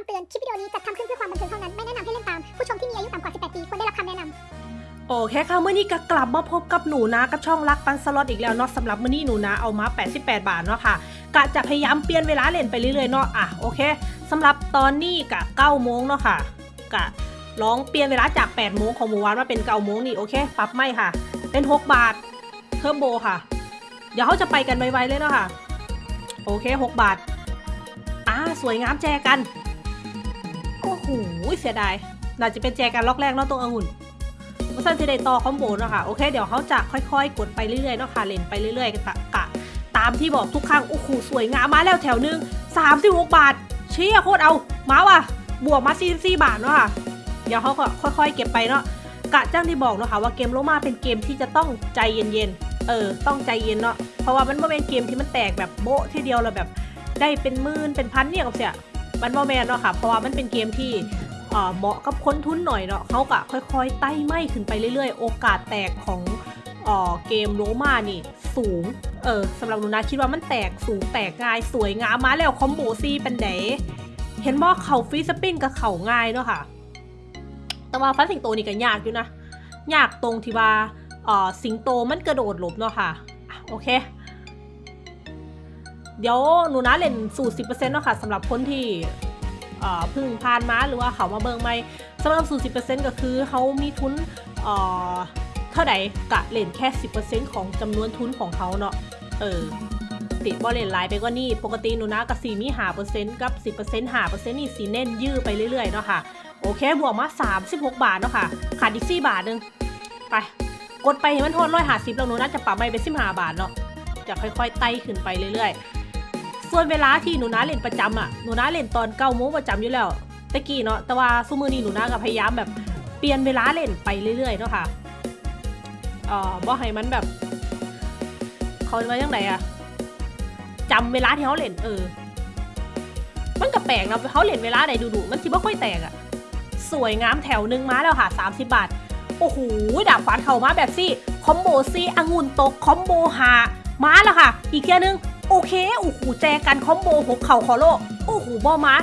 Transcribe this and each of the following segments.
คำเตือน คลิปวิดีโอนี้จัดทำขึ้นเพื่อความบันเทิงเท่านั้น ไม่แนะนำให้เล่นตาม ผู้ชมที่มีอายุต่ำกว่า 18 ปี ควรได้รับคำแนะนำ โอเคค่ะมื้อนี้ก็กลับมาพบกับหนูนะ กับช่องรักปันสล็อตอีกแล้วเนาะสำหรับมื้อนี้หนูนะเอามา 88 บาทเนาะค่ะกะจะพยายามเปลี่ยนเวลาเล่นไปเรื่อยๆเนาะอะโอเคสำหรับตอนนี้กะ9โมงเนาะค่ะกะลองเปลี่ยนเวลาจาก8โมงของเมื่อวานมาเป็น9โมงนี่โอเคปรับไม่ค่ะ เป็น 6 บาทเทอร์โบค่ะ เดี๋ยวเขาจะไปกันไวๆเลยเนาะค่ะ โอเค 6 บาทอ่าสวยงามแจกัน หเสียดายน่าจะเป็นแจกันล็อกแรกเนาะตรงองุ่นว่าสันจะได้ต่อคอมโบเนาะค่ะ โอเค เดี๋ยวเขาจะค่อยๆ กดไปเรื่อยๆเนาะค่ะ เล่นไปเรื่อยๆกะกะ ตามที่บอกทุกครั้ง โอ้โห สวยงามมาแล้วแถวหนึง36 บาท เชี่ยโคตรเอา มาว่ะ บวกมา44บาทเนาะค่ะ เดี๋ยวเขาก็ค่อยๆ เก็บไปเนาะ กะจ้างที่บอกเนาะค่ะว่าเกมโลมาเป็นเกมที่จะต้องใจเย็นๆ เออ ต้องใจเย็นเนาะ เพราะว่ามันไม่เป็นเกมที่มันแตกแบบโบ๊ะทีเดียวเราแบบได้เป็นหมื่นเป็นพันเนี่ยกับเสีย มันบ่แม่นเนาะค่ะ เพราะว่ามันเป็นเกมที่เหมาะกับคนทุนหน่อยเนาะเขาก็ค่อยๆไต่ไม่ขึ้นไปเรื่อยๆ โอกาสแตกของเกมโรมานี่สูง เออสำหรับหนูนะคิดว่ามันแตกสูงแตกง่ายสวยงามมาแล้วคอมโบสี่เป็นไดเห็นว่าเขา free spin กับเขาง่ายเนาะค่ะ แต่ว่าฟันสิงโตนี่ก็ยากอยู่นะ ยากตรงที่ว่าสิงโตมันกระโดดหลบเนาะค่ะ โอเค เดี๋ยวหนูนะเล่นสูตร 10%เนาะค่ะสำหรับคนที่เพึ่งผ่านมาหรือว่าเขามาเบิงไม่สำหรับสูตร 10%ก็คือเขามีทุนเอ่อเท่าใดกะเล่นแค่ 10%ของจำนวนทุนของเขาเนาะเออติดบอลเล่นหลายไปกว่านี้ปกติหนูนะกับสีมีหาเปอร์เซ็นต์กับ10%หาเปอร์เซ็นต์นี่สีเน้นยื้อไปเรื่อยๆเนาะค่ะโอเคบวกมา36บาทเนาะค่ะขาดอีก4บาทหนึงไปกดไปเห็นมันโทษร้อยหาสิบแล้วหนูน่าจะปรับไปเป็นสิบห้าบาทเนาะจะค่อยๆไต่ขึ้นไปเรื่อยๆ ส่วนเวลาที่หนูนาเล่นประจำอะหนูนาเล่นตอนเก้าโมงประจำอยู่แล้วตะกี้เนาะแต่ว่าซุมือนี้หนูนาก็พยายามแบบเปลี่ยนเวลาเล่นไปเรื่อยๆเนาะค่ะเอ่อบ่ให้มันแบบเขาว่ายังไงอะจำเวลาที่เขาเล่นเออ มันก็แปลกนะเขาเล่นเวลาไหนดูๆมันคิดว่าค่อยแตกอะสวยงามแถวหนึ่งมาแล้วค่ะ 30 บาท โอ้โหดาบฟันเข้ามาแบบซี่ คอมโบซี่องุ่นตก คอมโบหามาแล้วค่ะ อีกเทียนึง โอเคโอ้โหแจกันคอมโบหกเข่าคอโลโอ้โหบอมา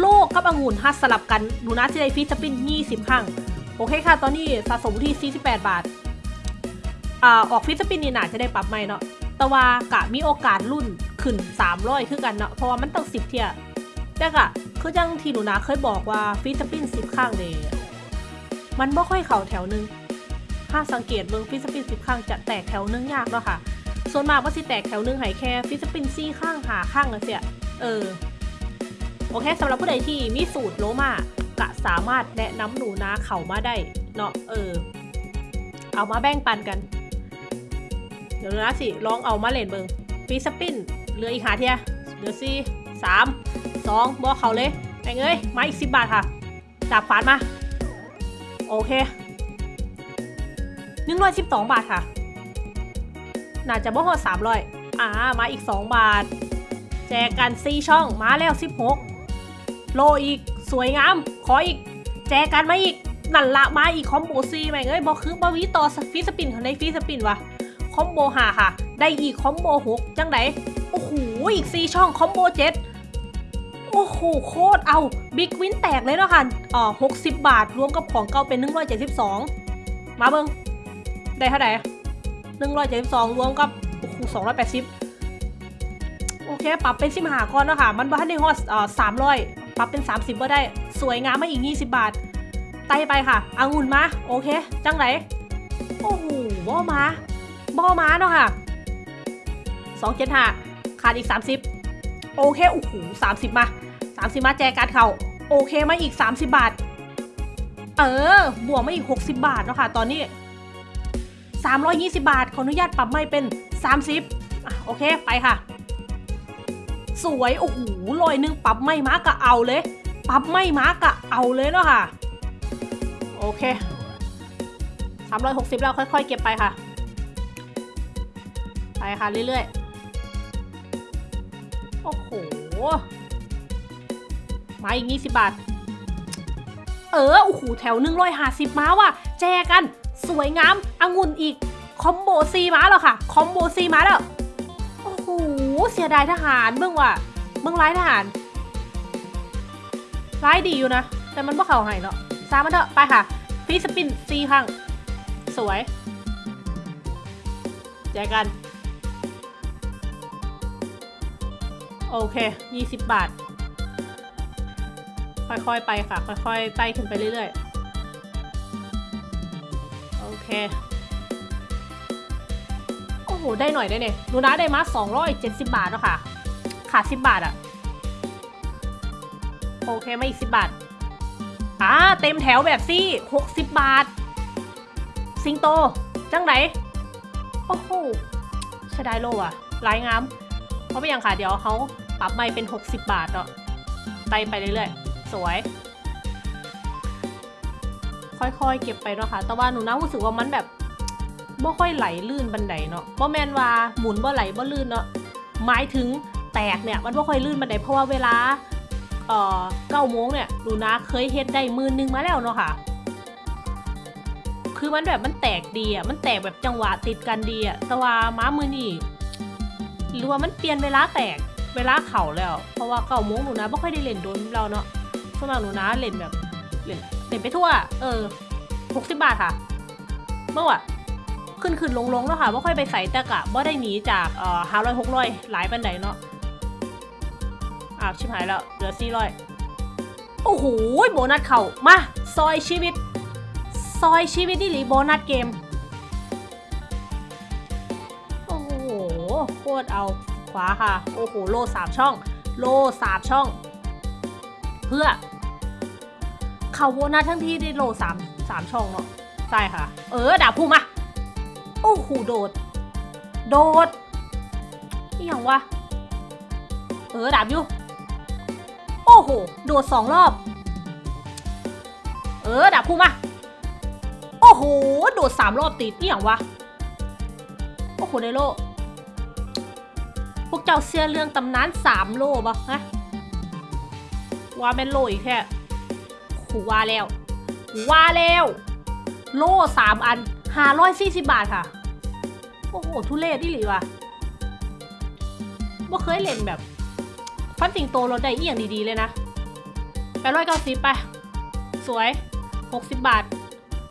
โลกกับองุ่นฮัสสลับกันหนูนะจะได้ฟีสปิน 20 ครั้ง โอเคค่ะ ตอนนี้สะสมที่ 48 บาท อ่า ออกฟีสปินนี่น่าจะได้ปรับใหม่เนาะแต่ว่ากะมีโอกาสรุ่นขึ้น 300 คือกันเนาะเพราะว่ามันต้อง 10 เทียแต่กะคือจังที่หนูนะเคยบอกว่าฟีสปิน 10ครั้งเลยมันบ่ค่อยเข่าแถวหนึงถ้าสังเกตเบิ่งฟีสปิน 10ครั้งจะแตกแถวนึงยากเนาะค่ะ ส่วนมากว่าสิแตกแถวหนึงหายแค่ฟิสปินซี่ข้างหาข้างเลยเสียเออ โอเคสำหรับผู้ใดที่มีสูตรโลมากะสามารถแนะนำหนูนาเขามาได้เนาะเออ เอามาแบ่งปันกัน เดี๋ยวนะสิลองเอามาเล่นเบิงฟิสปินเหลืออีกหาเทียเหลือสี่สามสองบอกเขาเลยไอ้เอ้ยมาอีกสิบบาทค่ะจับฝานมา โอเคหนึ่งร้อยสิบสองบาทค่ะ น่าจะบ่ฮอดสามร้อยอ่ามาอีก 2 บาท แจกกัน4ช่องมาแล้ว 16 โลอีกสวยงาม ขออีก แจกกันมาอีกนั่นละมาอีกคอมโบซีแม่งเอ้ยบอกคือบาวิต่อฟีสปินเขาในฟีสปินวะคอมโบหาค่ะ ได้อีกคอมโบหกจังไดโอ้โหอีก4ช่องคอมโบเจ็ดโอ้โหโคตรเอาบิ๊กวินแตกเลยเนาะค่ะอ๋อ60บาทรวมกับของเก่าเป็น172มาเบิงได้เท่าไหร่หนึ่งร้อยเจ็ดสิบสองรวมกับโอ้โหสองร้ อยแปดสิบโอเค ปรับเป็นสิบหาก่อนนะคะมันบ้านในฮอสอ่อสามร้อยปรับเป็นสามสิบก็ได้สวยงามมาอีกยี่สิบบาท ไตไปค่ะองุ่นมา โอเค จังไหน โอ้โหบ่มาบ่มาเนาะค่ะสองเจ็ดห้าขาดอีกสามสิบโอเค โอ้โหสามสิบมาสามสิบมาแจกันเขาโอเคมาอีกสามสิบบาท เออ บวกมาอีกหกสิบบาทเนาะค่ะ ตอนนี้ 320 บาท ขออนุญาตปรับไม่เป็น 30อะโอเคไปค่ะ สวยโอ้โหลอยหนึงปรับไม่มากะเอาเลย ปรับไม่มากะเอาเลยเนาะค่ะ โอเค 360 แล้วค่อย ๆ เก็บไปค่ะ ไปค่ะเรื่อยๆ โอ้โหมาอีก20บาท เออโอ้โหแถวหนึ่งร้อยห้าสิบมาว่ะแจกัน สวยงามองุ่นอีก คอมโบซีมาแล้วค่ะ คอมโบซีมาแล้ว โอ้โห เสียดายทหารเบื้องว่ะเบื้องร้ายทหาร ร้ายดีอยู่นะ แต่มันบ่เข่าให้เนาะสามมันเถอะไปค่ะฟีสปินซีครั้งสวยแจกกัน โอเค 20 บาท ค่อยๆ ไปค่ะ ค่อยๆ ไต่ขึ้นไปเรื่อยๆ โอเคโอ้โห ได้หน่อยได้เนี่ยหนูนะได้มา270บาทแล้วค่ะ ขาด10บบาทอะโอเคมาอีก10บาท อ่า เต็มแถวแบบซี่60บบาท สิงโต จังไหน โอ้โหใช้ได้โลว่ะลายงาม เพราะไม่อย่างค่ะ เดี๋ยวเขาปรับใหม่เป็น 60 บาทเนาะไต่ไปเรื่อยๆ สวย ค่อยๆ เก็บไปเนาะค่ะ แต่ว่าหนูนะรู้สึกว่ามันแบบบ่ค่อยไหลลื่นบันไดเนาะบ่แมนว่าหมุนบ่ไหลบ่ลื่นเนาะ หมายถึงแตกเนี่ยมันบ่ค่อยลื่นบันไดเพราะว่าเวลาเอ่อเก้าโมงเนี่ยหนูนะเคยเฮ็ดได้มือนึงมาแล้วเนาะค่ะ คือมันแบบมันแตกดีอะ มันแตกแบบจังหวะติดกันดีอะ แต่ว่าม้ามือนี่หรือว่ามันเปลี่ยนเวลาแตกเวลาเข่าแล้ว เพราะว่าเก้าโมงหนูนะไม่ค่อยได้เล่นโดนเราเนาะส่วนมากหนูนะเล่นแบบเล่น เล่นไปทั่ว เออหกสิบบาทค่ะ เมื่อวะขึ้นขึ้นลงลงแล้วค่ะไม่ค่อยไปใส่แต่กะบ่ได้หนีจากเอ่อห้าร้อยหกร้อยหลายปันไดเนาะอ้าวชิบหายแล้ว เหลือสี่ร้อยโอ้โหโบนัสเข่ามาซอยชีวิต ซอยชีวิตนี่หรือโบนัสเกม โอ้โหโคตรเอาขวาค่ะ โอ้โห โลสามช่อง โลสามช่อง เพื่อ เขาโบนัสทั้งที่ได้โลสามสามช่องเนาะใช่ค่ะ เออดาบพุ่งมาโอ้โหโดด โดดนี่อย่างวะเออดาบอยู่โอ้โหโดดสองรอบ เออดาบพุ่งมาโอ้โหโดดสามรอบติดนี่อย่างวะโอ้โหในโลพวกเจ้าเสียเรื่องตำนานสามโลปะฮะว่าเป็นโลอีกแค่ หูว่าแล้วว่าแล้ว โล่สามอันห้าร้อยสี่สิบบาทค่ะ โอ้โห ทุเรศดิหรือวะว่เคยเล่นแบบ ฟันสิงโตลดได้อีอย่างดีๆเลยนะแปดร้อยเก้าสิบไป สวยหกสิบบาท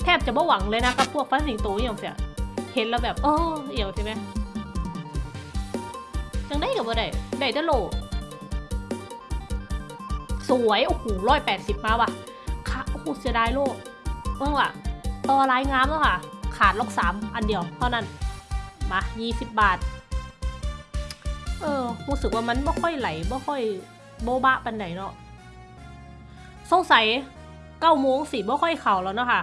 แทบจะไม่หวังเลยนะกับพวกฟันสิงโตอย่างเสียเห็นแล้วแบบเออเอี่ยวใช่ไหมจังได้กับว่าได้ได้แต่โลสวย โอ้โหร้อยแปดสิบมาว่ะ โอ้โหเสียดายโลเมื่อว่ะต่อลายงามแล้วค่ะ ขาดล็อกสามอันเดียวเท่านั้น มายี่สิบบาท เออรู้สึกว่ามันไม่ค่อยไหลไม่ค่อยโบบะปันไหนเนาะสงสัยเก้าโมงสิบ่ค่อยเข่าแล้วเนาะค่ะ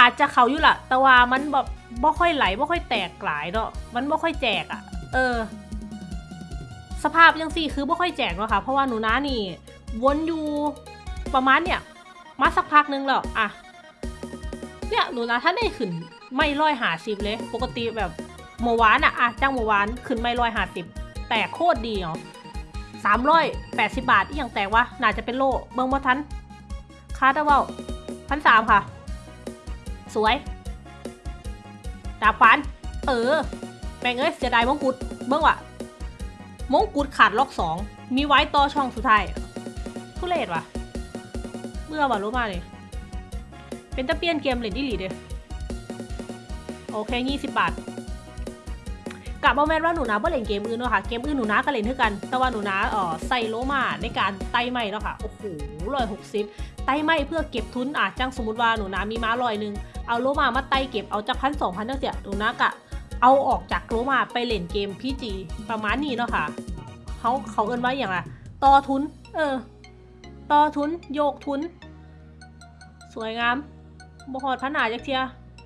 อาจจะเข่าอยู่ละแต่ว่ามันแบบบ่ค่อยไหลบ่ค่อยแตกหลายเนาะมันบ่ค่อยแจกอะ่ะ เออ สภาพยังสี่คือบ่ค่อยแจกเนาะค่ะ เพราะว่าหนูน้านี่วนอยู่ประมาณเนี่ย มาสักพักนึงแล้วอะเนี่ยหนูนะถ้าได้ขึ้นไม่ร้อยหาสิบเลย ปกติแบบเมื่อวานอะอะจ้างเมื่อวานขึ้นไม่ร้อยหาสิบแต่โคตรดีเนาะสามร้อยแปดสิบาทอีกอย่างแตกวะน่าจะเป็นโลเบิงบ่ทันคาดเอาเว่าพันสามค่ะ สวยดาบฟัน เออแม่งเอ้ยเสียดายมงกุฎเบิ่งว่ะมงกุฎขาดล็อกสองมีไว้ต่อช่องสุดท้ายทุเรศว่ะ เบื่อว่ะรู้มาเลยเป็นตะเปียนเกมเล่นดิลีเด้โอเคยี่สิบบาทกะบอแมนว่าหนูนะบ่เล่นเกมอื่นเนาะค่ะ เกมอื่นหนูนะก็เล่นเท่ากัน แต่ว่าหนูนะเออใส่โลมาในการไต่ไม้เนาะค่ะ โอ้โหร้อยหกสิบไต่ไม้เพื่อเก็บทุนอะจังสมมติว่าหนูนะมีม้าลอยหนึ่งเอาโลมามาไต่เก็บเอาจากพันสองพันตั้งเสียหนูนะกะเอาออกจากโลมาไปเล่นเกมพีจีประมาณนี้เนาะค่ะเขาเขาเอิ้นว่าอย่างไรต่อทุน เออ ต่อทุน โยกทุน สวยงามบ่หอดพันหนาจักเทีย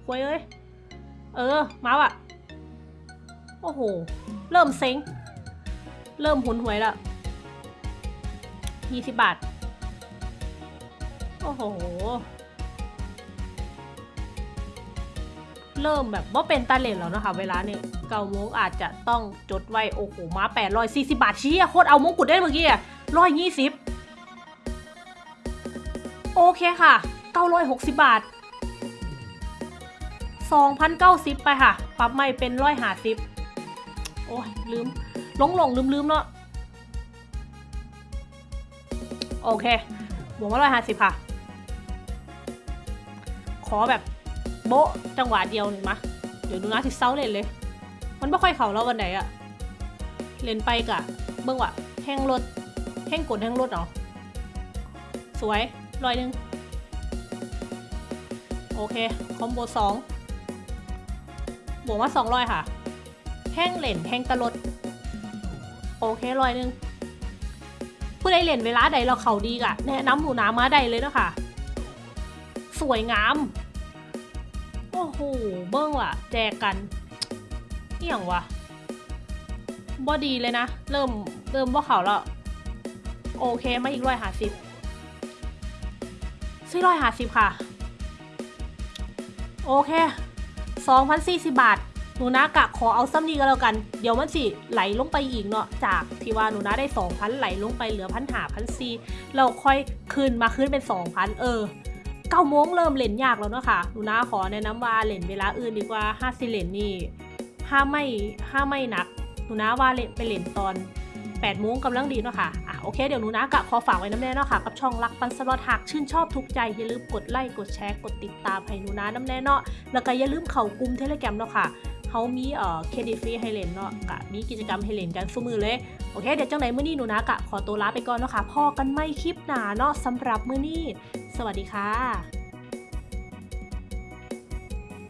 ควยเอ้ย เออมาว่ะโอ้โห เริ่มเซ็ง เริ่มหุนหวยละยี่สิบบาท โอ้โห เริ่มแบบว่าเป็นตาเลนแล้วนะคะ เวลาเนี่ยเกาโมงอาจจะต้องจดไว้ โอ้โห มาแปดร้อยสี่สิบาทเชี้โคตรเอามงกุฎได้เมื่อกี้อะร้อยยี่สิบ อเคค่ะเก้าร้อยหกสิบาทสองพันเก้าสิบไปค่ะ ปรับใหม่เป็นร้อยห้าสิบโอ้ย ลืมหลงหลงลืมลืมเนาะโอเคบวกมาร้อยห้าสิบค่ะ ขอแบบโบ๊ะจังหวะเดียวหนึ่งมะเดี๋ยวดูนะที่เซาเล่นเลย มันไม่ค่อยเข่าแล้ววันไหนอะเล่นไปกะเบิ่งว่ะแห้งรถแห้งกดแห้งรถเนาะสวย ร้อยหนึ่งโอเค คอมโบสองบวกมาสองร้อยค่ะ แห้งเหล่นแห้งตะลด โอเคร้อยหนึ่งผู้ใดเล่นเวลาใดเราเขาดีกะแนะนำหนูนามาใดเลยเนาะคะสวยงาม โอ้โห เบิ้งว่ะ แจกกันเอี่ยงว่ะบอดีเลยนะ เริ่มเริ่มว่าเขาแล้ว โอเคมาอีกร้อยหาสิบ สี่ร้อยหาสิบค่ะ โอเคสองพันสี่สิบบาท หนูนะกะขอเอาซ้ำนี้ก็แล้วกัน เดี๋ยวมันสิไหลลงไปอีกเนาะ จากที่ว่าหนูนะได้สองพันไหลลงไปเหลือพันหาพันซีเราค่อยคืนมาคืนเป็นสองพันเออเก้าโมงเริ่มเล่นยากแล้วเนาะค่ะ หนูนาขอแนะนำว่าเล่นเวลาอื่นดีกว่าห้าสิเล่นนี่ห้าไม่ห้าไม่หนัก หนูนาว่าเล่นไปเล่นตอน 8โมงกำลังดีเนาะค่ะอะ โอเค เดี๋ยวหนูนากะขอฝากไว้น้ำแน่เนาะค่ะ กับช่องรักปันสลอตหากชื่นชอบทุกใจ อย่าลืมกดไลค์ กดแชร์ กดติดตามให้หนูนาน้ำแน่เนาะ แล้วก็อย่าลืมเข้ากลุ่มเทเลแกรมเนาะค่ะเขามีเอ่อเครดิตฟรีให้เล่นเนาะกะมีกิจกรรมให้เล่นกันสู้มือเลย โอเค เดี๋ยวจังไหนมื้อนี้หนูนากะขอตัวลาไปก่อนเนาะค่ะ พอกันไม่คลิปหนาเนาะสำหรับมื้อนี้ สวัสดีค่ะ